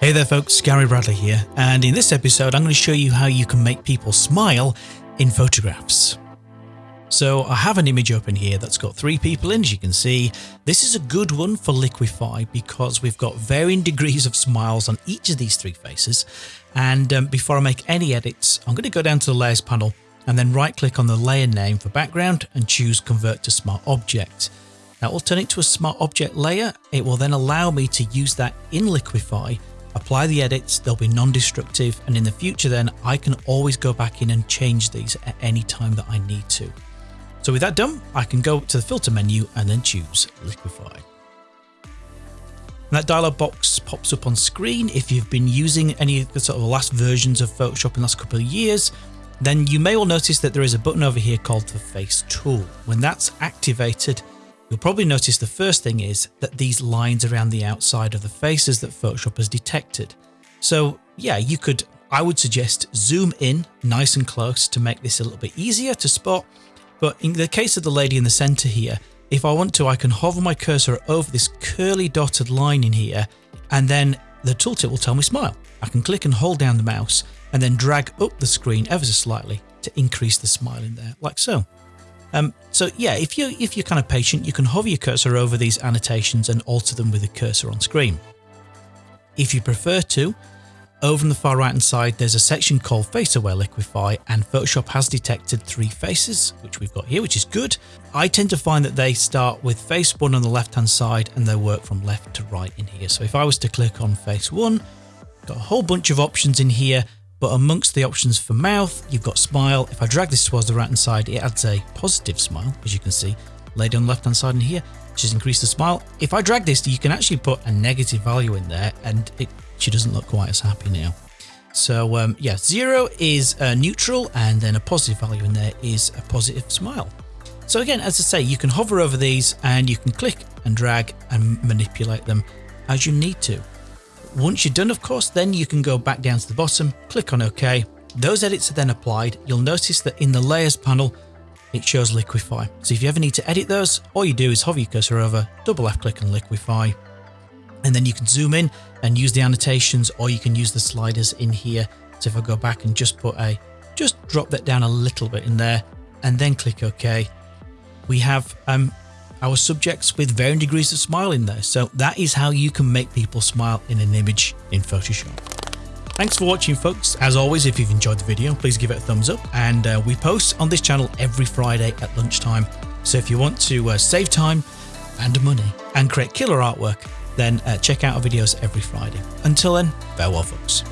Hey there folks, Gary Bradley here, and in this episode I'm going to show you how you can make people smile in photographs. So I have an image open here that's got three people in as you can see. This is a good one for Liquify because we've got varying degrees of smiles on each of these three faces. And um, before I make any edits, I'm going to go down to the layers panel and then right click on the layer name for background and choose convert to smart object. Now will turn it to a smart object layer. It will then allow me to use that in Liquify apply the edits, they'll be non-destructive, and in the future then I can always go back in and change these at any time that I need to. So with that done, I can go to the filter menu and then choose Liquify. And that dialog box pops up on screen. If you've been using any of the sort of last versions of Photoshop in the last couple of years, then you may all notice that there is a button over here called the Face Tool. When that's activated, You'll probably notice the first thing is that these lines around the outside of the faces that Photoshop has detected. So yeah, you could, I would suggest zoom in nice and close to make this a little bit easier to spot. But in the case of the lady in the center here, if I want to, I can hover my cursor over this curly dotted line in here, and then the tooltip will tell me smile. I can click and hold down the mouse and then drag up the screen ever so slightly to increase the smile in there, like so. Um, so yeah, if you if you're kind of patient, you can hover your cursor over these annotations and alter them with the cursor on screen. If you prefer to, over on the far right hand side, there's a section called Face Aware Liquify, and Photoshop has detected three faces, which we've got here, which is good. I tend to find that they start with face one on the left hand side and they work from left to right in here. So if I was to click on face one, got a whole bunch of options in here but amongst the options for mouth, you've got smile. If I drag this towards the right hand side, it adds a positive smile, as you can see, laid on the left hand side in here, which has increased the smile. If I drag this, you can actually put a negative value in there and it she doesn't look quite as happy now. So um, yeah, zero is uh, neutral and then a positive value in there is a positive smile. So again, as I say, you can hover over these and you can click and drag and manipulate them as you need to. Once you're done, of course, then you can go back down to the bottom, click on OK. Those edits are then applied. You'll notice that in the layers panel, it shows liquify. So if you ever need to edit those, all you do is hover your cursor over, double left click and liquify. And then you can zoom in and use the annotations or you can use the sliders in here. So if I go back and just put a, just drop that down a little bit in there and then click OK. We have um, our subjects with varying degrees of smile in there. So that is how you can make people smile in an image in Photoshop. Thanks for watching folks. As always, if you've enjoyed the video, please give it a thumbs up and uh, we post on this channel every Friday at lunchtime. So if you want to uh, save time and money and create killer artwork, then uh, check out our videos every Friday. Until then, farewell folks.